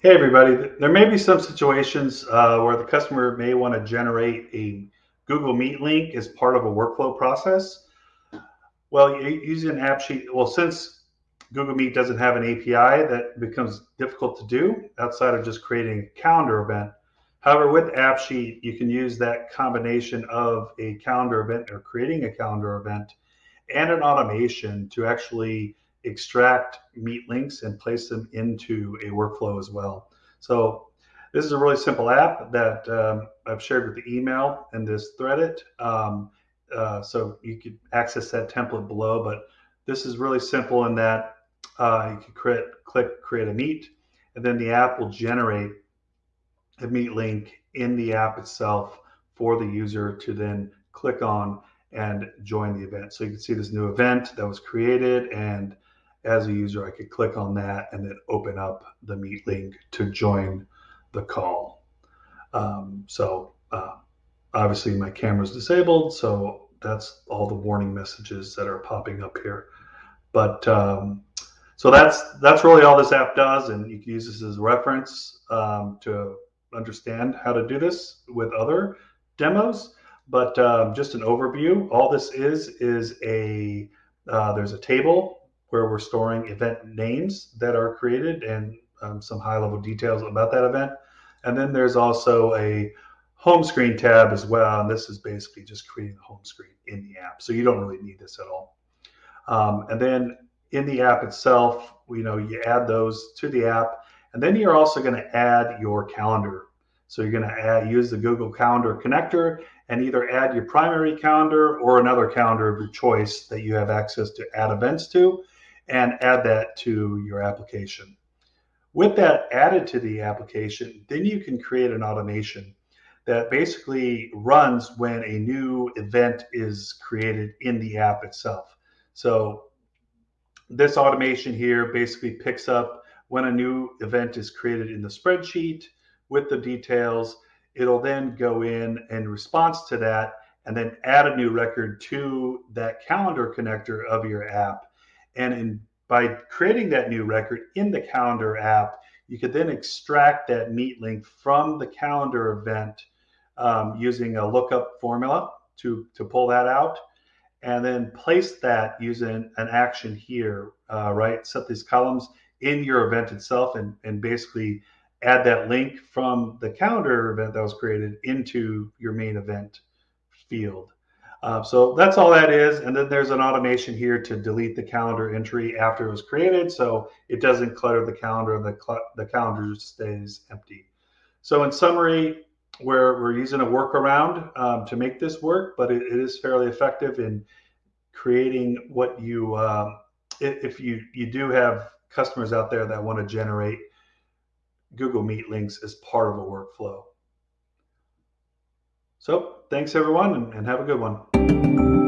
Hey everybody, there may be some situations uh, where the customer may want to generate a Google Meet link as part of a workflow process. Well, using an AppSheet, well, since Google Meet doesn't have an API, that becomes difficult to do outside of just creating a calendar event. However, with AppSheet, you can use that combination of a calendar event or creating a calendar event and an automation to actually extract meet links and place them into a workflow as well. So this is a really simple app that um, I've shared with the email and this threaded. Um, uh, so you could access that template below, but this is really simple in that uh, you can create, click create a meet, and then the app will generate a meet link in the app itself for the user to then click on and join the event. So you can see this new event that was created and as a user, I could click on that and then open up the Meet link to join the call. Um, so uh, obviously my camera is disabled, so that's all the warning messages that are popping up here. But um, so that's that's really all this app does, and you can use this as a reference um, to understand how to do this with other demos. But um, just an overview, all this is is a uh, there's a table where we're storing event names that are created and um, some high level details about that event. And then there's also a home screen tab as well. And this is basically just creating the home screen in the app. So you don't really need this at all. Um, and then in the app itself, you know, you add those to the app. And then you're also going to add your calendar. So you're going to add, use the Google Calendar connector and either add your primary calendar or another calendar of your choice that you have access to add events to and add that to your application. With that added to the application, then you can create an automation that basically runs when a new event is created in the app itself. So this automation here basically picks up when a new event is created in the spreadsheet with the details. It'll then go in in response to that and then add a new record to that calendar connector of your app and in, by creating that new record in the calendar app, you could then extract that meet link from the calendar event um, using a lookup formula to, to pull that out and then place that using an action here, uh, right? Set these columns in your event itself and, and basically add that link from the calendar event that was created into your main event field. Uh, so that's all that is. And then there's an automation here to delete the calendar entry after it was created. So it doesn't clutter the calendar and the, the calendar stays empty. So in summary, we're, we're using a workaround um, to make this work, but it, it is fairly effective in creating what you, um, if you, you do have customers out there that want to generate Google Meet links as part of a workflow. So thanks everyone and, have a good one.